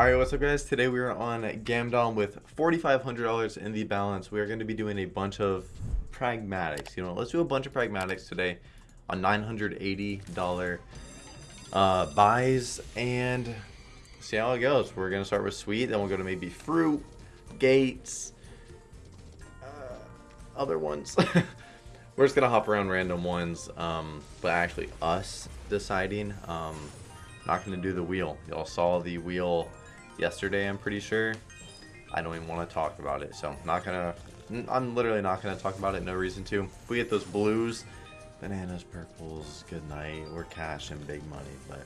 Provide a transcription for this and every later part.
Alright, what's up guys? Today we are on Gamdom with $4,500 in the balance. We are going to be doing a bunch of pragmatics. You know, let's do a bunch of pragmatics today on $980 uh, buys and see how it goes. We're going to start with sweet, then we'll go to maybe fruit, gates, uh, other ones. We're just going to hop around random ones, um, but actually us deciding. Um, not going to do the wheel. Y'all saw the wheel yesterday, I'm pretty sure. I don't even want to talk about it, so I'm not to... I'm literally not going to talk about it, no reason to. If we get those blues, bananas, purples, good night, we're cash and big money, but...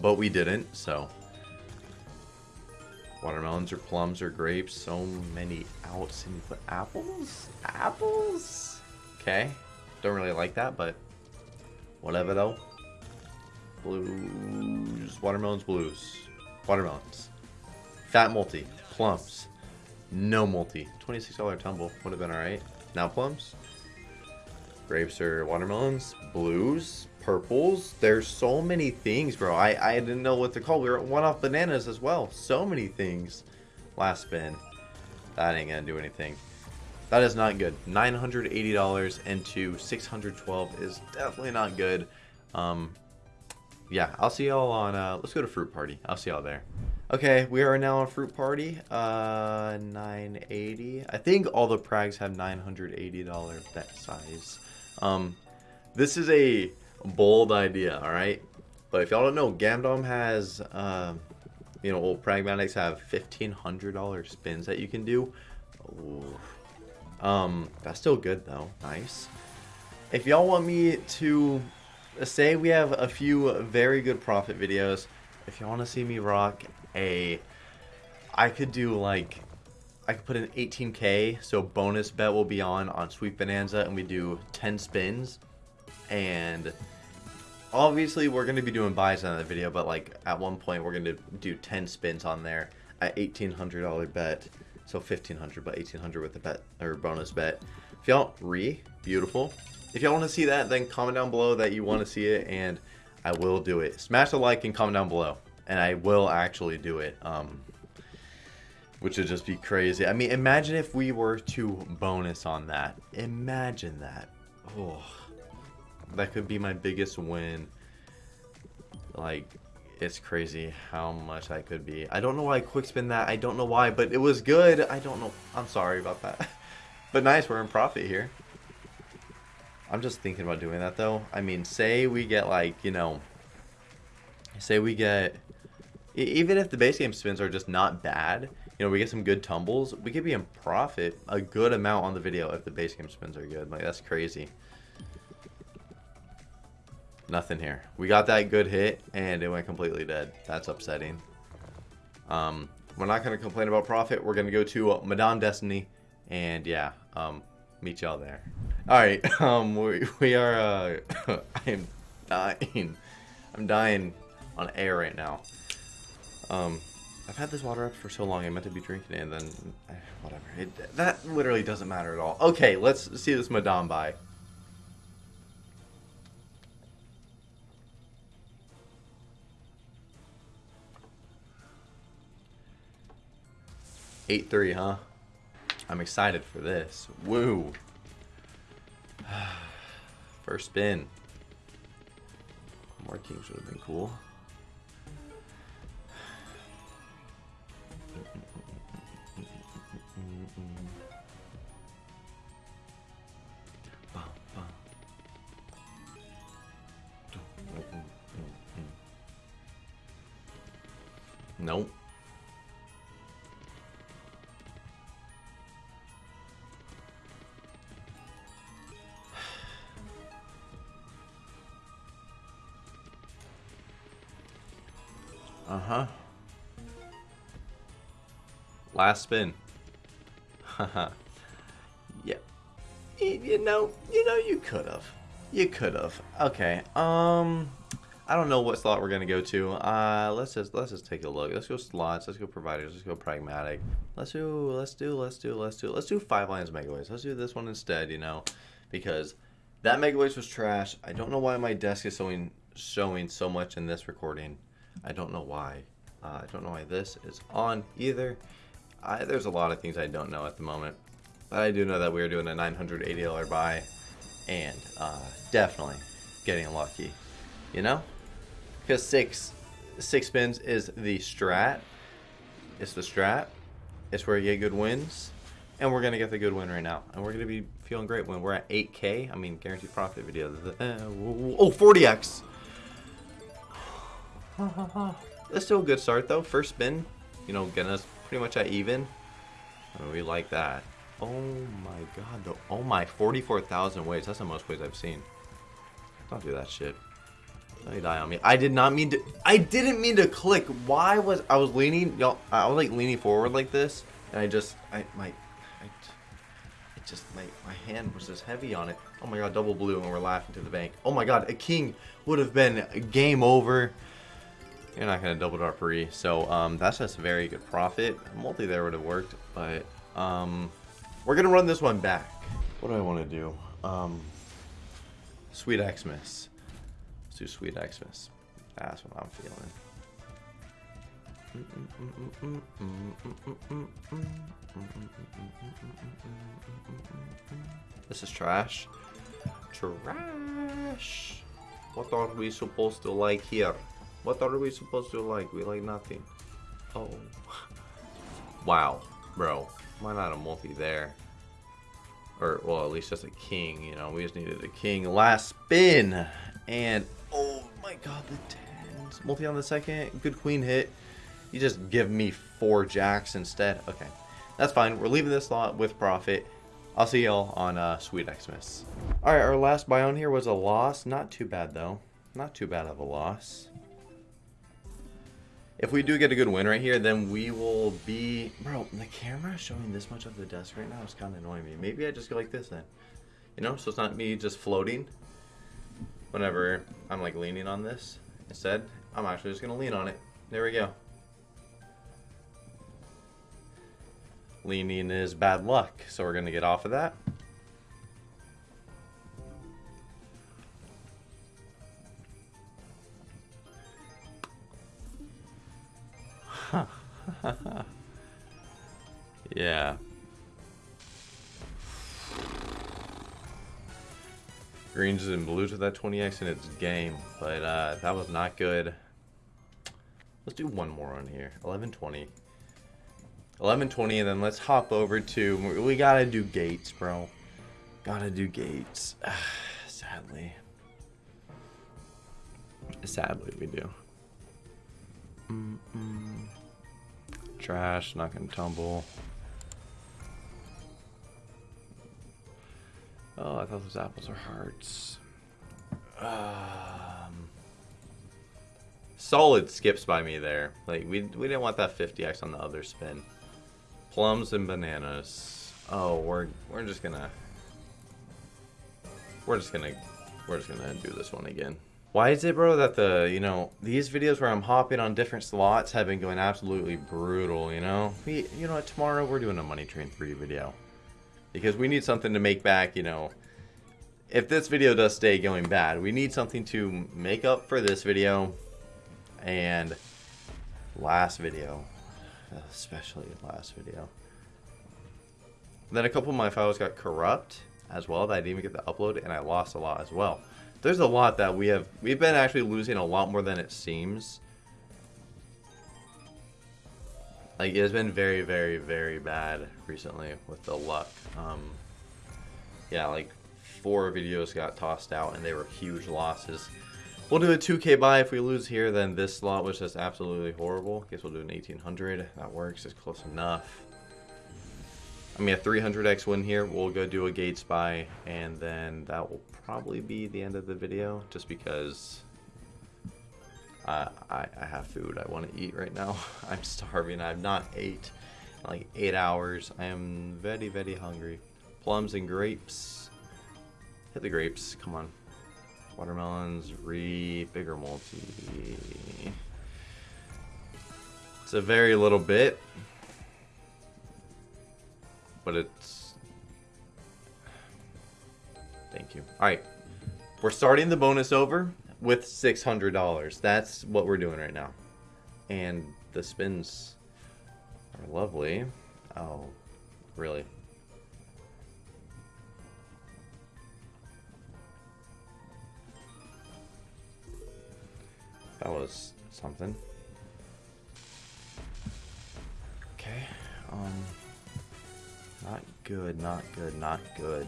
But we didn't, so... Watermelons or plums or grapes, so many outs. And you put apples? Apples? Okay. Don't really like that, but whatever though. Blues. Watermelons, blues. Watermelons. Fat multi. Plums. No multi. $26 tumble. Would have been alright. Now plums. Grapes or watermelons. Blues. Purples. There's so many things, bro. I, I didn't know what to call. We were one off bananas as well. So many things. Last spin. That ain't gonna do anything. That is not good. $980 into 612 is definitely not good. Um, yeah, I'll see y'all on, uh, let's go to Fruit Party. I'll see y'all there. Okay, we are now on Fruit Party, uh, 980. I think all the Prags have $980 bet size. Um, this is a bold idea, alright? But if y'all don't know, Gamdom has, uh, you know, old Pragmatics have $1,500 spins that you can do. Ooh. Um, that's still good though. Nice. If y'all want me to say we have a few very good profit videos. If you want to see me rock a, I could do like, I could put an 18k, so bonus bet will be on on Sweet Bonanza, and we do 10 spins, and obviously we're going to be doing buys on the video, but like at one point we're going to do 10 spins on there at $1,800 bet, so 1500 but 1800 with the bet or bonus bet. If y'all re, beautiful. If y'all want to see that, then comment down below that you want to see it, and I will do it. Smash a like and comment down below, and I will actually do it. Um, which would just be crazy. I mean, imagine if we were to bonus on that. Imagine that. Oh, that could be my biggest win. Like, it's crazy how much I could be. I don't know why I quick spin that. I don't know why, but it was good. I don't know. I'm sorry about that. but nice, we're in profit here. I'm just thinking about doing that though. I mean, say we get like, you know, say we get, even if the base game spins are just not bad, you know, we get some good tumbles, we could be in profit a good amount on the video if the base game spins are good. Like, that's crazy. Nothing here. We got that good hit, and it went completely dead. That's upsetting. Um, we're not going to complain about profit. We're going to go to Madame Destiny, and yeah, um, meet y'all there. Alright, um, we, we are, uh, I am dying. I'm dying on air right now. Um, I've had this water up for so long, I meant to be drinking it, and then, eh, whatever. It, that literally doesn't matter at all. Okay, let's see this Madame buy. Eight three, huh? I'm excited for this. Woo! First spin. More teams would have been cool. Uh-huh. Last spin. Haha. yeah. You know, you know you could have. You could have. Okay. Um I don't know what slot we're gonna go to. Uh let's just let's just take a look. Let's go slots, let's go providers, let's go pragmatic. Let's do let's do let's do let's do let's do five Lions megaways. Let's do this one instead, you know. Because that megaways was trash. I don't know why my desk is showing showing so much in this recording. I don't know why. Uh, I don't know why this is on either. I, there's a lot of things I don't know at the moment. But I do know that we are doing a $980 buy and uh, definitely getting lucky. You know? Because six, six spins is the strat. It's the strat. It's where you get good wins. And we're going to get the good win right now. And we're going to be feeling great when we're at 8K. I mean, guaranteed profit video. Uh, oh, 40X. That's still a good start, though. First spin, you know, getting us pretty much at even. Mean, we like that. Oh my god, though. Oh my, 44,000 ways. That's the most ways I've seen. Don't do that shit. Don't you die on me. I did not mean to. I didn't mean to click. Why was I was leaning? Y'all, I was like leaning forward like this, and I just, I my, I, just my my hand was just heavy on it. Oh my god, double blue, and we're laughing to the bank. Oh my god, a king would have been game over. You're not gonna double our free, so um, that's just a very good profit. Multi there would have worked, but um, we're gonna run this one back. What do I want to do? Um, Sweet Xmas. Let's do Sweet Xmas. That's what I'm feeling. This is trash. Trash. What are we supposed to like here? What are we supposed to like? We like nothing. Oh. Wow, bro. Why not a multi there? Or, well, at least just a king, you know. We just needed a king. Last spin. And, oh my god, the tens. Multi on the second. Good queen hit. You just give me four jacks instead. Okay. That's fine. We're leaving this lot with profit. I'll see y'all on uh, Sweet Xmas. Alright, our last buy on here was a loss. Not too bad, though. Not too bad of a loss. If we do get a good win right here, then we will be... Bro, the camera showing this much of the desk right now is kind of annoying me. Maybe I just go like this then. You know, so it's not me just floating whenever I'm like leaning on this. Instead, I'm actually just going to lean on it. There we go. Leaning is bad luck, so we're going to get off of that. yeah. Greens and blues with that 20x and its game, but uh, that was not good. Let's do one more on here. 1120. 1120, and then let's hop over to... We gotta do gates, bro. Gotta do gates. Sadly. Sadly, we do. Mm -mm. Trash, not gonna tumble. Oh, I thought those apples are hearts. Um, solid skips by me there. Like we we didn't want that 50x on the other spin. Plums and bananas. Oh, we're we're just gonna we're just gonna we're just gonna do this one again. Why is it, bro, that the, you know, these videos where I'm hopping on different slots have been going absolutely brutal, you know? We, you know what, tomorrow we're doing a Money Train 3 video. Because we need something to make back, you know, if this video does stay going bad, we need something to make up for this video and last video, especially last video. Then a couple of my files got corrupt as well that I didn't even get the upload and I lost a lot as well there's a lot that we have we've been actually losing a lot more than it seems. Like it's been very very very bad recently with the luck. Um yeah like four videos got tossed out and they were huge losses. We'll do a 2k buy. If we lose here then this slot was just absolutely horrible. Guess we'll do an 1800 that works. It's close enough. I mean, a 300x win here. We'll go do a Gates buy, and then that will probably be the end of the video, just because I, I, I have food I want to eat right now. I'm starving. I've not ate like eight hours. I am very, very hungry. Plums and grapes. Hit the grapes. Come on. Watermelons, re bigger multi. It's a very little bit but it's... Thank you. Alright. We're starting the bonus over with $600. That's what we're doing right now. And the spins are lovely. Oh, really? That was something. Okay. Um. Not good, not good, not good.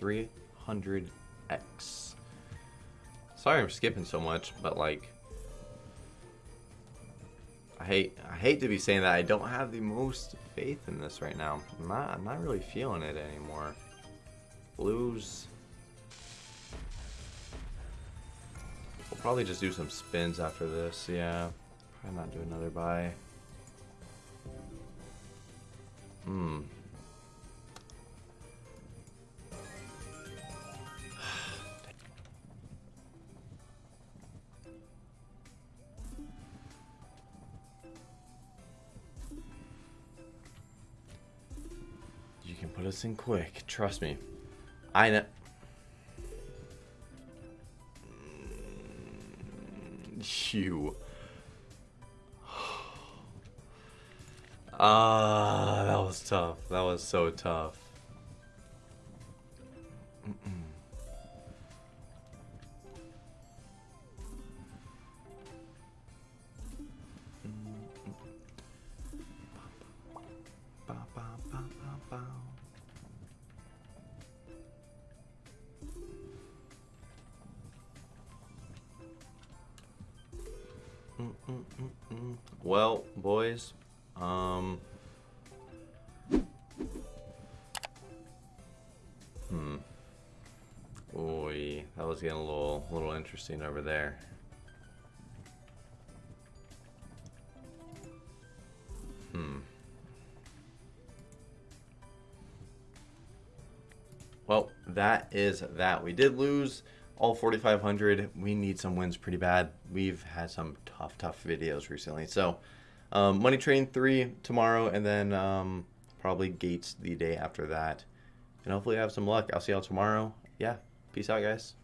300x. Sorry I'm skipping so much, but like I hate I hate to be saying that I don't have the most faith in this right now. I'm not I'm not really feeling it anymore. Blues We'll probably just do some spins after this, yeah. Probably not do another buy. Hmm. In quick, trust me. I know. You. Ah, that was tough. That was so tough. Well, boys, um, hmm, Oy, that was getting a little, little interesting over there. Hmm. Well, that is that. We did lose all 4,500. We need some wins pretty bad. We've had some tough, tough videos recently. So, um, Money Train 3 tomorrow, and then um, probably Gates the day after that. And hopefully I have some luck. I'll see y'all tomorrow. Yeah, peace out, guys.